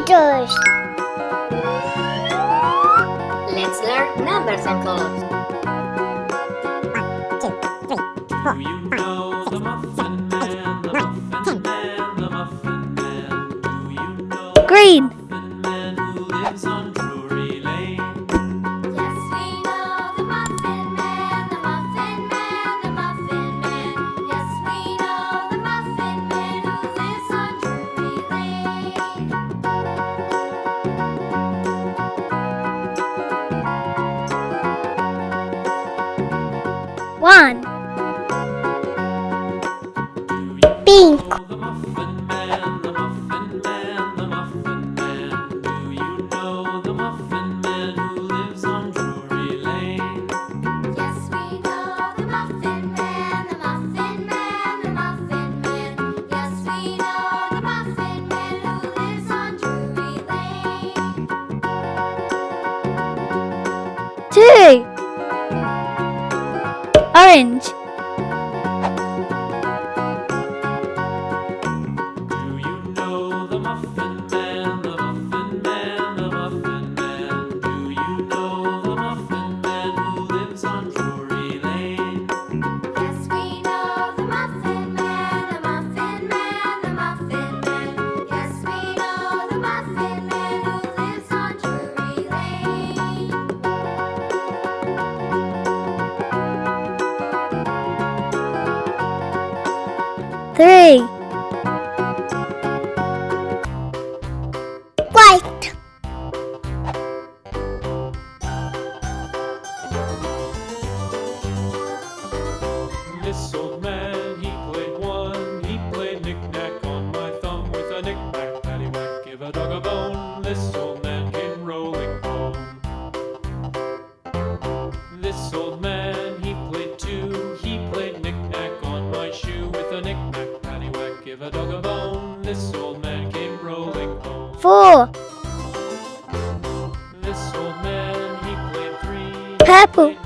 meters. Let's learn numbers and colors. One, two, three, four, five. one. orange. three. White. four. Purple.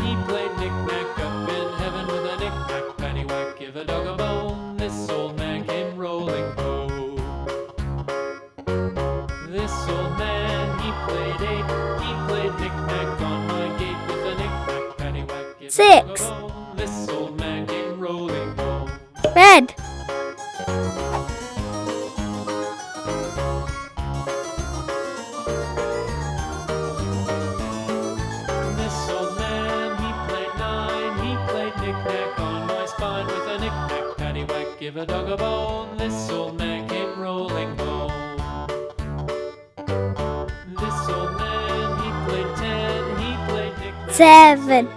Six. This old man came rolling home. Red. This old man, he played nine. He played knick-knack on my spine with a knick-knack, paddywhack, give a dog a bone. This old man came rolling home. seven,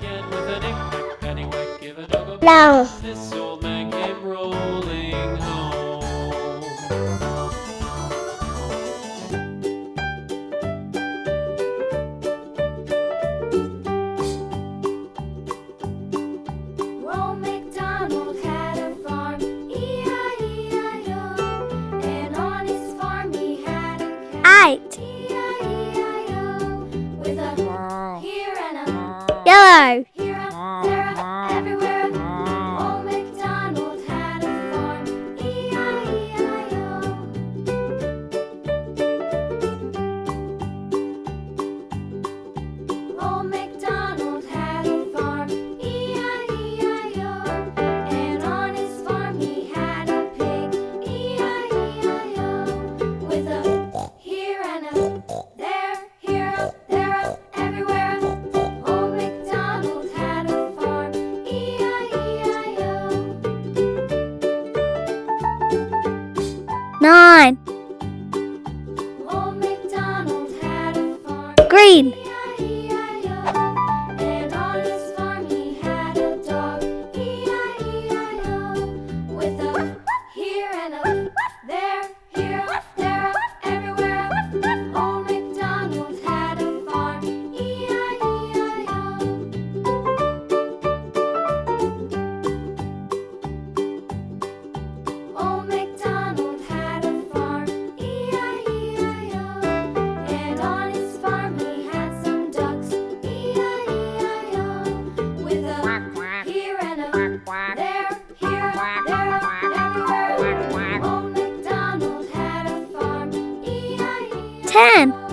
long. Nine. Old MacDonald had a farm. Green. E-I-E-I-O.